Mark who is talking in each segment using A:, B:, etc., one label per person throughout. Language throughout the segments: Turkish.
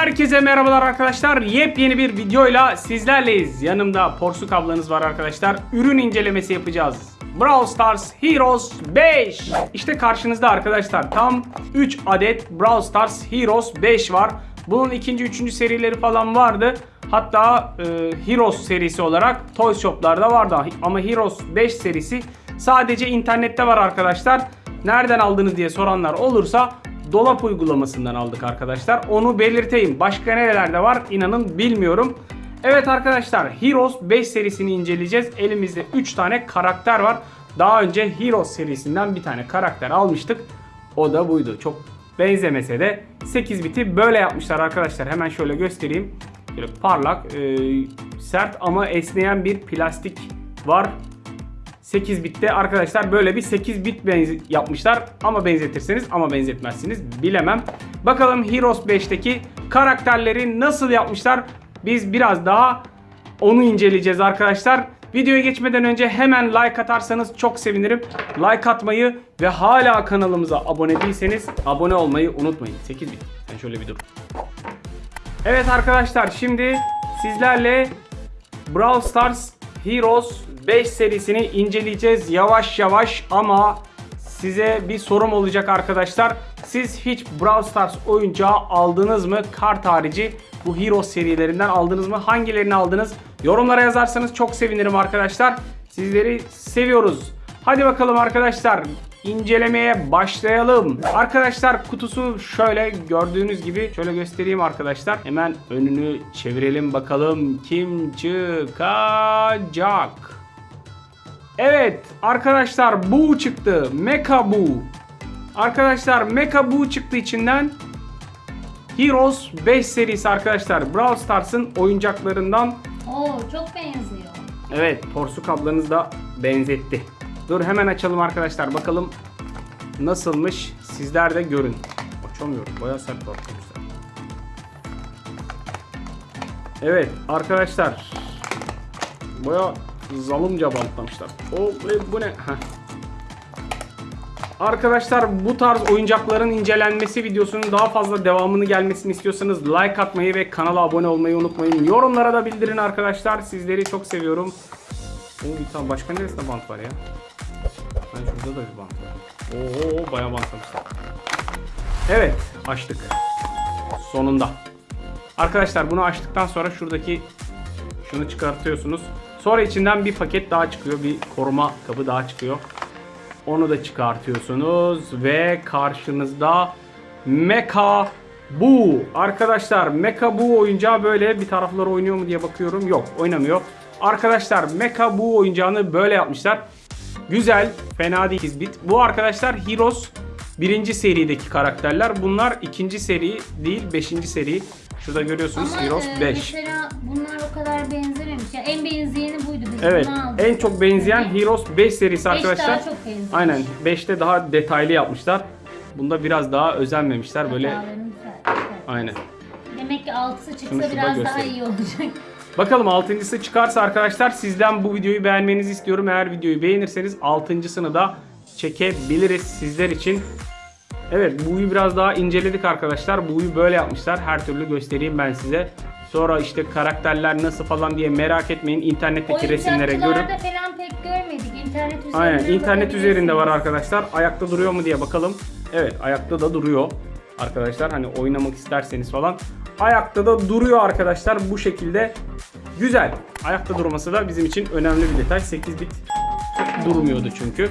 A: Herkese merhabalar arkadaşlar. Yepyeni bir videoyla sizlerleyiz. Yanımda Porsuk ablanız var arkadaşlar. Ürün incelemesi yapacağız. Brawl Stars Heroes 5. İşte karşınızda arkadaşlar tam 3 adet Brawl Stars Heroes 5 var. Bunun ikinci, üçüncü serileri falan vardı. Hatta e, Heroes serisi olarak Toy Shop'larda vardı. Ama Heroes 5 serisi sadece internette var arkadaşlar. Nereden aldınız diye soranlar olursa dolap uygulamasından aldık arkadaşlar. Onu belirteyim. Başka nerelerde var inanın bilmiyorum. Evet arkadaşlar Heroes 5 serisini inceleyeceğiz. Elimizde 3 tane karakter var. Daha önce Heroes serisinden bir tane karakter almıştık. O da buydu. Çok benzemese de 8 biti böyle yapmışlar arkadaşlar. Hemen şöyle göstereyim. Böyle parlak, e, sert ama esneyen bir plastik var. 8 bitte arkadaşlar böyle bir 8 bit yapmışlar ama benzetirseniz ama benzetmezsiniz bilemem. Bakalım Heroes 5'teki karakterleri nasıl yapmışlar? Biz biraz daha onu inceleyeceğiz arkadaşlar. Videoya geçmeden önce hemen like atarsanız çok sevinirim. Like atmayı ve hala kanalımıza abone değilseniz abone olmayı unutmayın. 8 bit. Sen şöyle bir dur. Evet arkadaşlar şimdi sizlerle Brawl Stars Heroes 5 serisini inceleyeceğiz yavaş yavaş ama size bir sorum olacak arkadaşlar. Siz hiç Brawl Stars oyuncağı aldınız mı? Kart harici bu Heroes serilerinden aldınız mı? Hangilerini aldınız? Yorumlara yazarsanız çok sevinirim arkadaşlar. Sizleri seviyoruz. Hadi bakalım arkadaşlar incelemeye başlayalım. Arkadaşlar kutusu şöyle gördüğünüz gibi şöyle göstereyim arkadaşlar. Hemen önünü çevirelim bakalım kim çıkacak. Evet arkadaşlar bu çıktı. Mecha bu. Arkadaşlar Mecha bu çıktı içinden. Heroes 5 serisi arkadaşlar. Brawl Stars'ın oyuncaklarından
B: Oo çok benziyor.
A: Evet, Porsuk ablanız da benzetti. Dur hemen açalım arkadaşlar. Bakalım nasılmış. Sizler de görün. Açamıyorum. Bayağı sert var. Evet arkadaşlar. Bayağı zalımca bantlamışlar. O e, bu ne? Heh. Arkadaşlar bu tarz oyuncakların incelenmesi videosunun daha fazla devamını gelmesini istiyorsanız like atmayı ve kanala abone olmayı unutmayın. Yorumlara da bildirin arkadaşlar. Sizleri çok seviyorum. Oo, tane başka neresinde bant var ya? Ben şurada da bir bant var. Oo bayağı bantlamışlar. Evet açtık. Sonunda. Arkadaşlar bunu açtıktan sonra şuradaki şunu çıkartıyorsunuz. Sonra içinden bir paket daha çıkıyor. Bir koruma kabı daha çıkıyor. Onu da çıkartıyorsunuz ve karşınızda Mecha Bu. Arkadaşlar Mecha Bu oyuncağı böyle bir taraflar oynuyor mu diye bakıyorum. Yok oynamıyor. Arkadaşlar Mecha Bu oyuncağını böyle yapmışlar. Güzel, fena değil 8 bit. Bu arkadaşlar Heroes birinci serideki karakterler. Bunlar ikinci seri değil, beşinci seri. Şurada görüyorsunuz
B: Ama
A: Heroes
B: e,
A: 5.
B: mesela bunlar o kadar benzememiş. Ya en. Biz
A: Evet, en çok benzeyen Heroes 5 serisi arkadaşlar.
B: daha çok.
A: Aynen 5'te daha detaylı yapmışlar. Bunda biraz daha özenmemişler böyle. Aynen.
B: Demek ki altısı
A: Şunu
B: çıksa
A: şurada
B: biraz daha
A: göstereyim.
B: iyi olacak.
A: Bakalım altıncısı çıkarsa arkadaşlar sizden bu videoyu beğenmenizi istiyorum. Eğer videoyu beğenirseniz altıncısını da çekebiliriz sizler için. Evet buyu biraz daha inceledik arkadaşlar. Buyu böyle yapmışlar. Her türlü göstereyim ben size. Sonra işte karakterler nasıl falan diye merak etmeyin. İnternetteki resimlere görün.
B: Falan pek görmedik. İnternet üzerinden
A: Aynen internet üzerinde var arkadaşlar. Ayakta duruyor mu diye bakalım. Evet ayakta da duruyor. Arkadaşlar hani oynamak isterseniz falan. Ayakta da duruyor arkadaşlar bu şekilde. Güzel. Ayakta durması da bizim için önemli bir detay. 8 bit durmuyordu çünkü.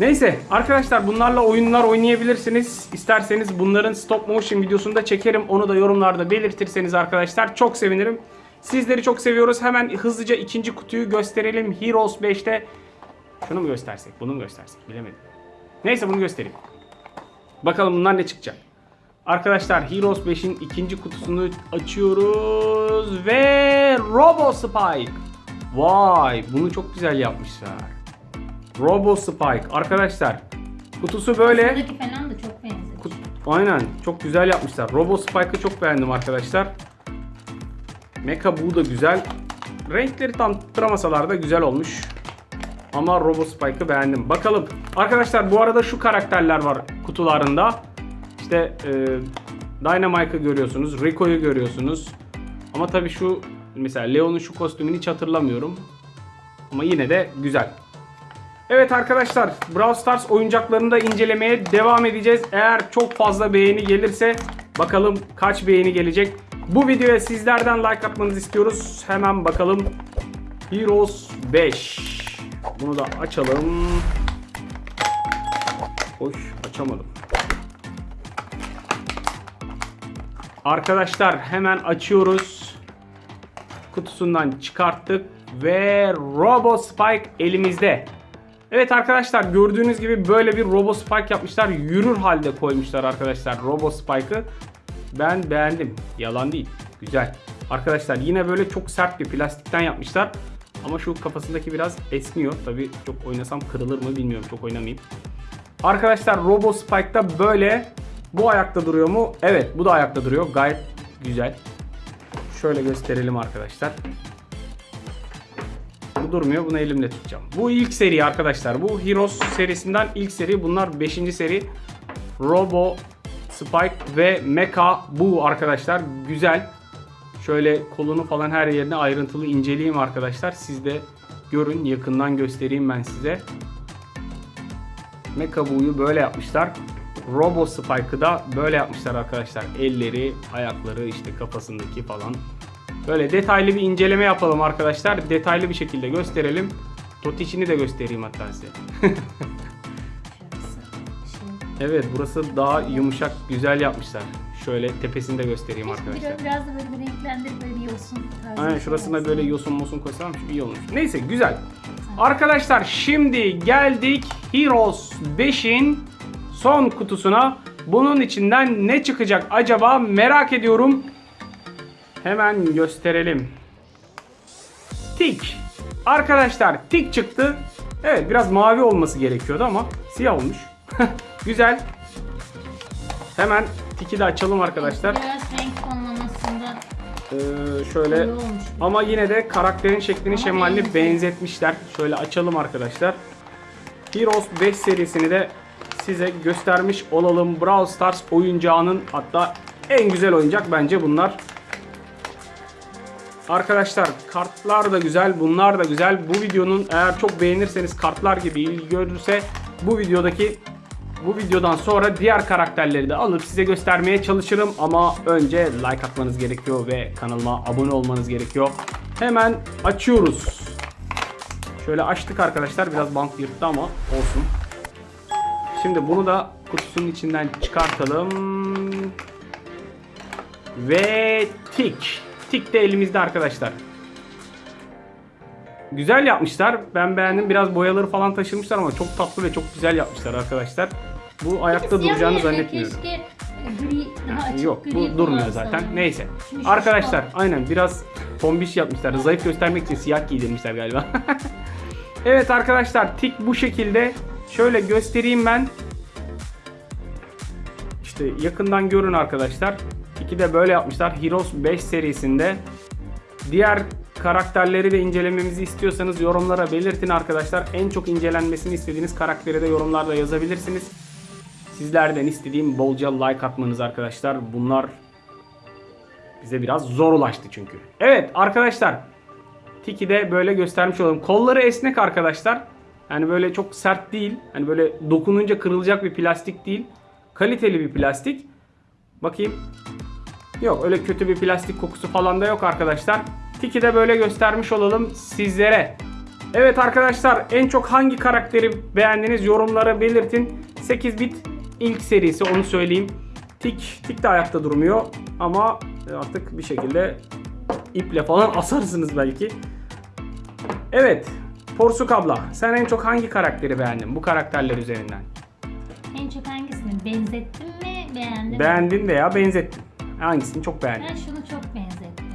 A: Neyse arkadaşlar bunlarla oyunlar oynayabilirsiniz. İsterseniz bunların stop motion videosunu da çekerim. Onu da yorumlarda belirtirseniz arkadaşlar çok sevinirim. Sizleri çok seviyoruz. Hemen hızlıca ikinci kutuyu gösterelim. Heroes 5'te şunu mu göstersek, bunu mu göstersek bilemedim. Neyse bunu göstereyim. Bakalım bunlar ne çıkacak. Arkadaşlar Heroes 5'in ikinci kutusunu açıyoruz ve Robo Spike. Vay bunu çok güzel yapmışlar. Robo Spike arkadaşlar. Kutusu böyle.
B: Buradaki falan da çok benziyor.
A: Aynen çok güzel yapmışlar. Robo Spike'ı çok beğendim arkadaşlar. Mecha bu da güzel. Renkleri tam tutturamasalar da güzel olmuş. Ama Robo Spike'ı beğendim. Bakalım. Arkadaşlar bu arada şu karakterler var kutularında. İşte e, Dynamite'ı görüyorsunuz. Rico'yu görüyorsunuz. Ama tabii şu mesela Leon'un şu kostümünü hiç hatırlamıyorum. Ama yine de güzel. Evet arkadaşlar Brawl Stars oyuncaklarını da incelemeye devam edeceğiz. Eğer çok fazla beğeni gelirse bakalım kaç beğeni gelecek. Bu videoya sizlerden like atmanızı istiyoruz. Hemen bakalım. Heroes 5. Bunu da açalım. Hoş açamadım. Arkadaşlar hemen açıyoruz. Kutusundan çıkarttık ve Robo Spike elimizde. Evet arkadaşlar gördüğünüz gibi böyle bir Robo Spike yapmışlar. Yürür halde koymuşlar arkadaşlar Robo Spike'ı. Ben beğendim. Yalan değil. Güzel. Arkadaşlar yine böyle çok sert bir plastikten yapmışlar. Ama şu kafasındaki biraz esniyor. Tabi çok oynasam kırılır mı bilmiyorum. Çok oynamayayım. Arkadaşlar Robo Spike'da böyle bu ayakta duruyor mu? Evet bu da ayakta duruyor. Gayet güzel. Şöyle gösterelim arkadaşlar. Bu durmuyor. Bunu elimle tutacağım. Bu ilk seri arkadaşlar. Bu Heroes serisinden ilk seri. Bunlar 5. seri. Robo, Spike ve Mecha bu arkadaşlar. Güzel. Şöyle kolunu falan her yerine ayrıntılı inceleyeyim arkadaşlar. Siz de görün. Yakından göstereyim ben size. Mecha Buu'yu böyle yapmışlar. Robo Spike'ı da böyle yapmışlar arkadaşlar. Elleri, ayakları, işte kafasındaki falan. Böyle detaylı bir inceleme yapalım arkadaşlar. Detaylı bir şekilde gösterelim. Totiçini de göstereyim hatta size. Evet burası daha yumuşak, güzel yapmışlar. Şöyle tepesini de göstereyim
B: Keşke
A: arkadaşlar.
B: biraz, biraz da böyle bir renklendirip böyle bir yosun tarzı.
A: Aynen
B: şey
A: şurasına
B: olsun.
A: böyle yosun mosun koysam iyi olmuş. Neyse güzel. Arkadaşlar şimdi geldik Heroes 5'in son kutusuna. Bunun içinden ne çıkacak acaba merak ediyorum. Hemen gösterelim. Tik. Arkadaşlar tik çıktı. Evet biraz mavi olması gerekiyordu ama siyah olmuş. güzel. Hemen tiki de açalım arkadaşlar.
B: Biraz renk tonlamasında
A: Ee, şöyle ama yine de karakterin şeklini
B: Ama
A: şemalini benzetmişler. Şöyle açalım arkadaşlar. Heroes 5 serisini de size göstermiş olalım. Brawl Stars oyuncağının hatta en güzel oyuncak bence bunlar. Arkadaşlar kartlar da güzel, bunlar da güzel. Bu videonun eğer çok beğenirseniz kartlar gibi ilgi görürse bu videodaki bu videodan sonra diğer karakterleri de alıp size göstermeye çalışırım ama önce like atmanız gerekiyor ve kanalıma abone olmanız gerekiyor. Hemen açıyoruz. Şöyle açtık arkadaşlar. Biraz bant yırttı ama olsun. Şimdi bunu da kutusunun içinden çıkartalım. Ve tik. Tik de elimizde arkadaşlar. Güzel yapmışlar. Ben beğendim. Biraz boyaları falan taşırmışlar ama çok tatlı ve çok güzel yapmışlar arkadaşlar. Bu ayakta duracağını zannetmiyorum.
B: Keşke gri, daha açık
A: Yok
B: gri
A: bu durmuyor zaten. Neyse.
B: Çünkü
A: Arkadaşlar aynen biraz tombiş yapmışlar. Zayıf göstermek için siyah giydirmişler galiba. evet arkadaşlar tik bu şekilde. Şöyle göstereyim ben. İşte yakından görün arkadaşlar. Tiki de böyle yapmışlar. Heroes 5 serisinde. Diğer karakterleri de incelememizi istiyorsanız yorumlara belirtin arkadaşlar. En çok incelenmesini istediğiniz karakteri de yorumlarda yazabilirsiniz. Sizlerden istediğim bolca like atmanız arkadaşlar. Bunlar bize biraz zor ulaştı çünkü. Evet arkadaşlar. Tiki de böyle göstermiş olalım. Kolları esnek arkadaşlar. Yani böyle çok sert değil. Hani böyle dokununca kırılacak bir plastik değil. Kaliteli bir plastik. Bakayım. Yok öyle kötü bir plastik kokusu falan da yok arkadaşlar. Tiki de böyle göstermiş olalım sizlere. Evet arkadaşlar en çok hangi karakteri beğendiniz yorumlara belirtin. 8 bit ilk serisi onu söyleyeyim. Tik, tik de ayakta durmuyor ama artık bir şekilde iple falan asarsınız belki. Evet Porsuk abla sen en çok hangi karakteri beğendin bu karakterler üzerinden?
B: En çok hangisini benzettim mi beğendim mi?
A: Beğendin veya benzettin. Hangisini çok beğendin?
B: Ben şunu çok benzettim.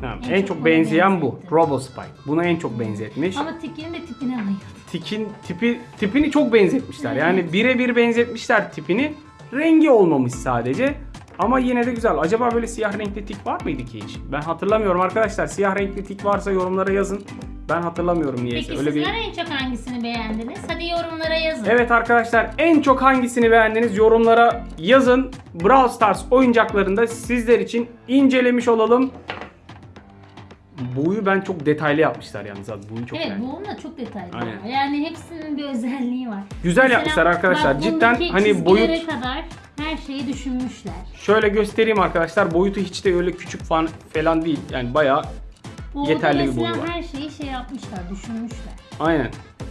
A: Tamam,
B: En
A: en,
B: çok
A: çok benzeyen bu. Robo Spike. Buna en çok benzetmiş.
B: Ama Tiki'nin de tipine bayıldım.
A: Tikin tipi tipini çok benzetmişler. Yani birebir benzetmişler tipini. Rengi olmamış sadece. Ama yine de güzel. Acaba böyle siyah renkli tik var mıydı ki hiç? Ben hatırlamıyorum arkadaşlar. Siyah renkli tik varsa yorumlara yazın. Ben hatırlamıyorum niyeyse.
B: Peki
A: Öyle bir
B: sizler en çok hangisini beğendiniz? Hadi yorumlara yazın.
A: Evet arkadaşlar en çok hangisini beğendiniz yorumlara yazın. Brawl Stars oyuncaklarında sizler için incelemiş olalım. Boyu ben çok detaylı yapmışlar yalnız abi. Boyu çok
B: Evet bu da çok detaylı.
A: Aynen.
B: Yani hepsinin bir özelliği var.
A: Güzel yapmışlar arkadaşlar. Cidden hani boyut-
B: kadar her şeyi düşünmüşler.
A: Şöyle göstereyim arkadaşlar. Boyutu hiç de öyle küçük falan falan değil. Yani bayağı
B: Bu
A: Yeterli bir boyu var.
B: her şeyi şey yapmışlar, düşünmüşler.
A: Aynen.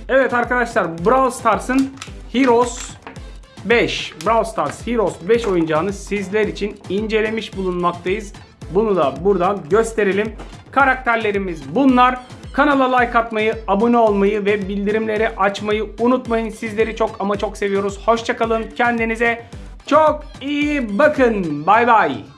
A: Evet arkadaşlar Brawl Stars'ın Heroes 5 Brawl Stars Heroes 5 oyuncağını sizler için incelemiş bulunmaktayız. Bunu da buradan gösterelim. Karakterlerimiz bunlar. Kanala like atmayı, abone olmayı ve bildirimleri açmayı unutmayın. Sizleri çok ama çok seviyoruz. Hoşçakalın. Kendinize çok iyi bakın. Bay bay.